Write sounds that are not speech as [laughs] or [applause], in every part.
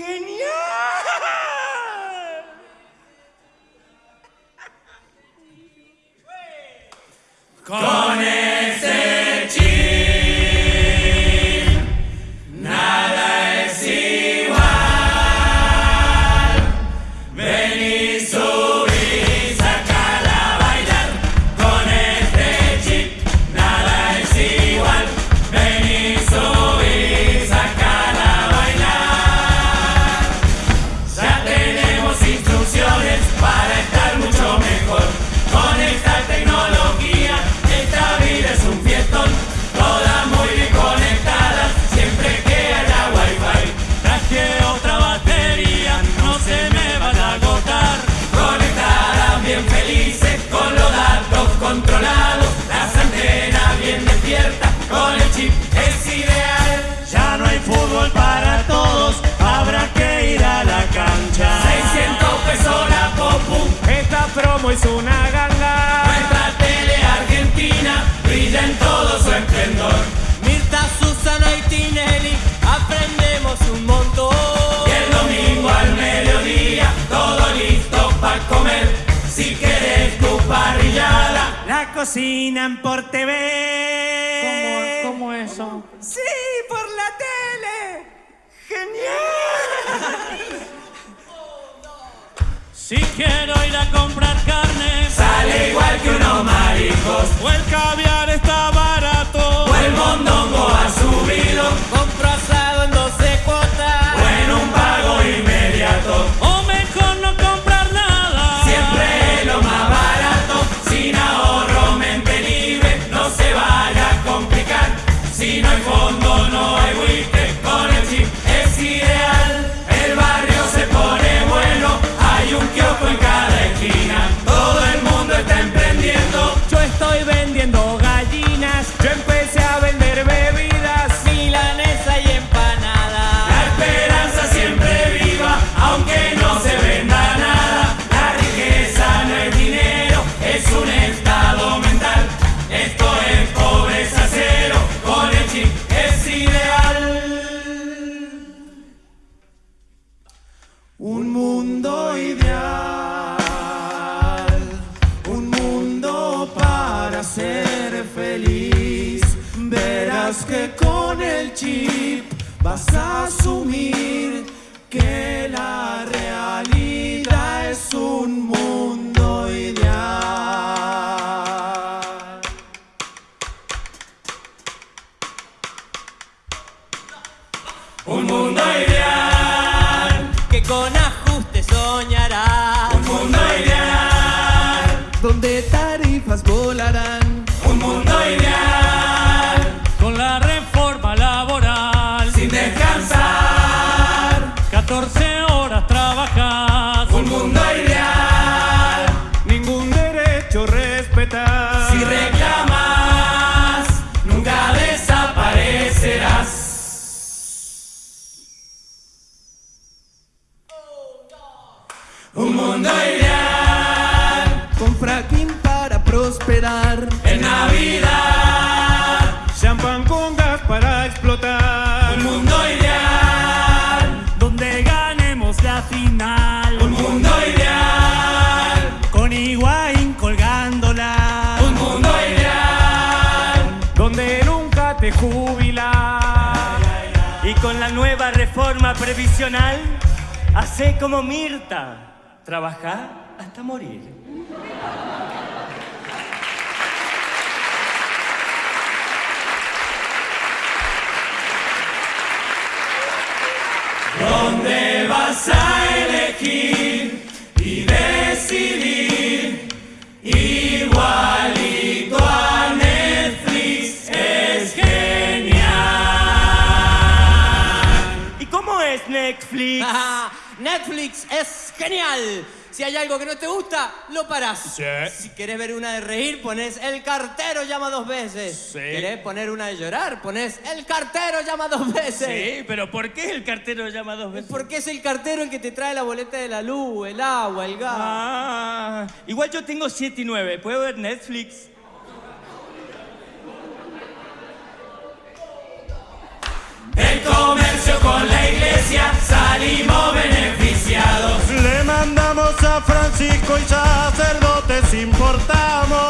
¡Genial! Es una ganga. Nuestra tele argentina brilla en todo su esplendor. Mirta, Susana y Tinelli, aprendemos un montón. Y el domingo al mediodía, todo listo para comer. Si querés tu parrillada, la cocinan por TV. ¿Cómo, cómo eso? Sí, por la tele. ¡Genial! Si quiero ir a comprar carne, sale igual que unos mariscos. Con el 14 horas trabajas. un mundo ideal, Ningún derecho respetar. si reclamas, nunca desaparecerás. Un mundo ideal, Con fracking para prosperar. en Navidad, jubilas. Y con la nueva reforma previsional, hace como Mirta. Trabajar hasta morir. Netflix? [laughs] Netflix es genial. Si hay algo que no te gusta, lo parás. Sí. Si querés ver una de reír, pones el cartero llama dos veces. Sí. ¿Querés poner una de llorar? Pones el cartero llama dos veces. Sí, pero ¿por qué el cartero llama dos veces? Porque es el cartero el que te trae la boleta de la luz, el agua, el gas. Ah, igual yo tengo 7 y 9. ¿Puedo ver Netflix? Músicos y sacerdotes importamos.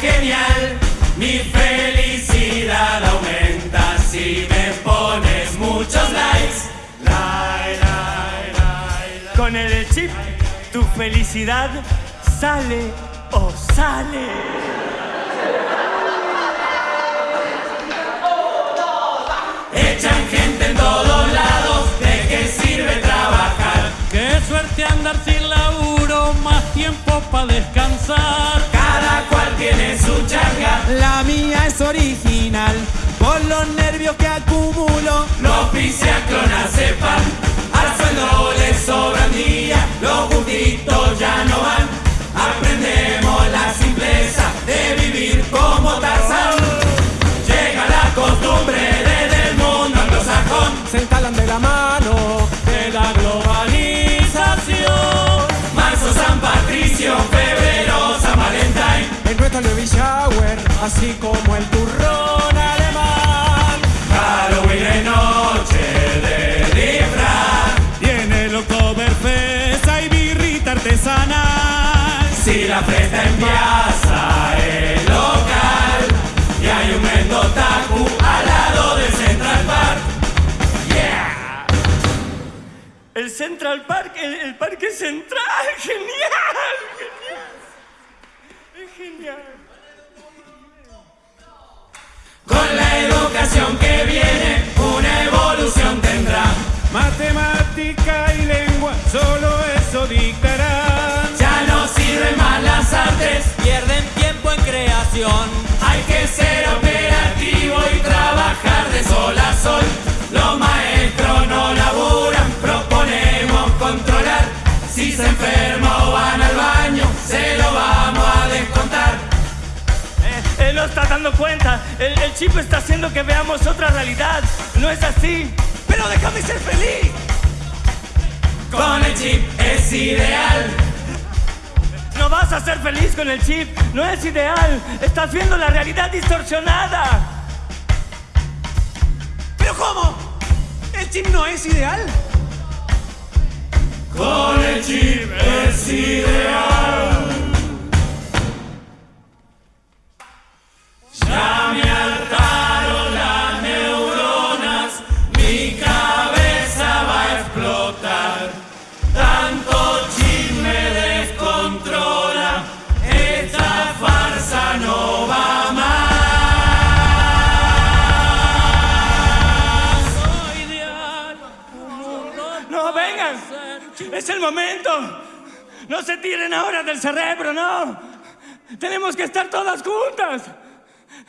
Genial. Mi felicidad aumenta si me pones muchos likes. Like, like, like, like. Con el chip, tu felicidad sale o sale. Echan gente en todos lados. ¿De qué sirve trabajar? Qué suerte andar sin laburo, más tiempo para descansar. La mía es original, por los nervios que acumulo. Los clona sepan, al sueldo les sobran días, los gustitos ya no van. Aprendemos la simpleza de vivir como Tarzán. Así como el turrón alemán. Halloween es noche de disfraz. Viene el Oktoberfest, hay birrita artesanal. Si la fiesta empieza el local y hay un mendotaku al lado del Central Park. Yeah. El Central Park, el, el Parque Central, [laughs] genial, genial. Es genial. La educación que viene, una evolución tendrá. Matemática y lengua, solo eso dictarán. Ya no sirven más las artes, Pierden tiempo en creación. hay que ser operativo y trabajar de sol a sol. Los maestros no laburan, proponemos controlar. Si se enferma Eh, Él no está dando cuenta. El, el chip está haciendo que veamos otra realidad. No es así. Pero déjame ser feliz. Con el chip es ideal. No vas a ser feliz con el chip. No es ideal. Estás viendo la realidad distorsionada. ¿Pero cómo? ¿El chip no es ideal? Con el chip es ideal. El momento. No se tiren ahora del cerebro, no. Tenemos que estar todas juntas.